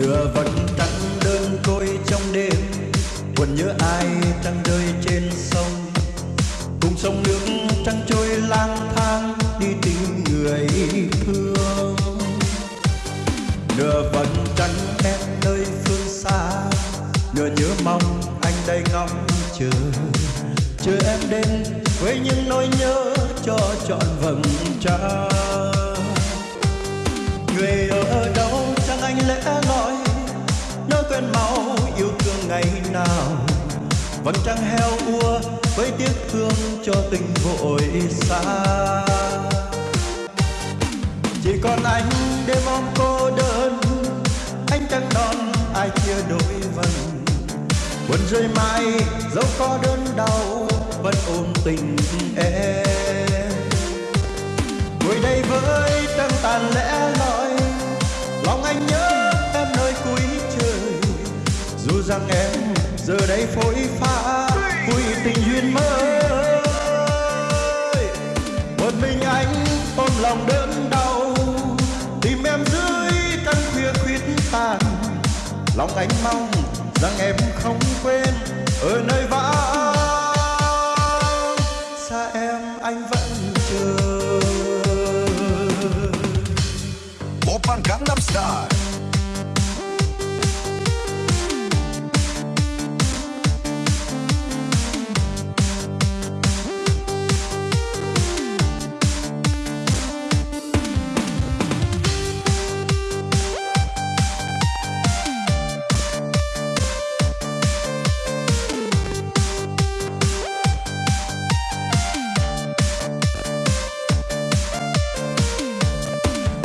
lửa vẫn tắt đơn côi trong đêm. Buồn nhớ ai đang rơi trên sông. Cùng sông nước trăng trôi lang thang đi tìm người thương. Nửa vẫn trắng em nơi phương xa. Nửa nhớ mong anh đây ngóng chờ. Chờ em đến với những nỗi nhớ cho trọn vầng trăng. Vầng trăng heo ua với tiếc thương cho tình vội xa. Chỉ còn anh đêm mong cô đơn, anh chẳng đón ai chia đôi vần. Buồn rơi mai dẫu có đớn đau, vẫn ôm tình em. Ngồi đây với trăng tàn lẽ loi, lòng anh nhớ em nơi cuối trời. Dù rằng em giờ đây phôi pha, vui tình duyên mới. Một mình anh ôm lòng đớn đau, tìm em dưới căn khuya khuyết tàn. Lòng anh mong rằng em không quên, ở nơi vắng xa em, anh vẫn chờ. Một Oppan Gangnam Style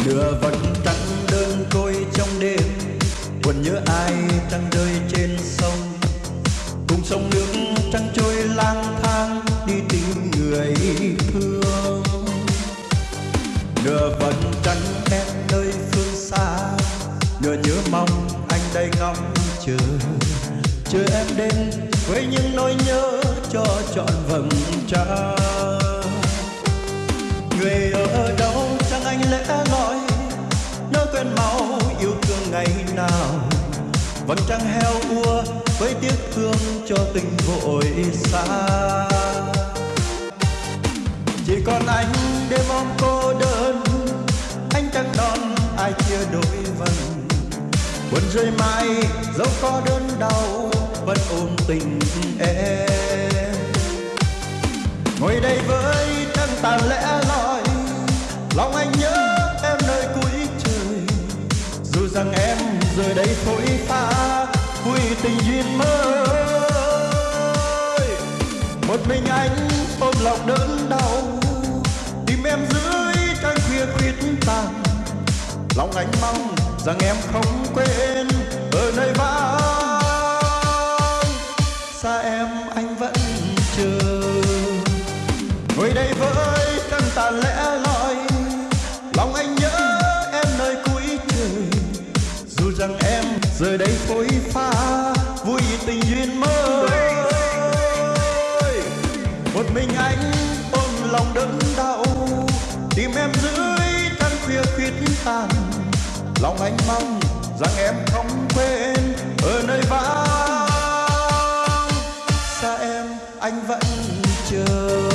nửa vật trắng đơn côi trong đêm. Buồn nhớ ai trăng rơi trên sông. Cùng sông nước trăng trôi lang thang đi tìm người thương. Nửa vật trăng em nơi phương xa. Nửa nhớ mong anh đây ngóng chờ. Chờ em đến với những nỗi nhớ cho trọn vầng trăng. Người ở đâu chẳng anh lẽ ngóng ngày nào vầng trăng heo ua với tiếc thương cho tình vội xa. Chỉ còn anh đêm mong cô đơn, anh chẳng đón ai chia đôi vần. Buồn rơi mai dẫu có đớn đau, vẫn ôm tình em. Ngồi đây đây phôi pha, vui tình duyên mới. Một mình anh ôm lòng đớn đau, tìm em dưới trăng khuya khuyết tàn. Lòng anh mong rằng em không quên giờ đây phôi pha, vui tình duyên mới. Một mình anh ôm lòng đớn đau, tìm em dưới trăng khuya khuyết tàn. Lòng anh mong rằng em không quên, ở nơi vắng. Xa em, anh vẫn chờ.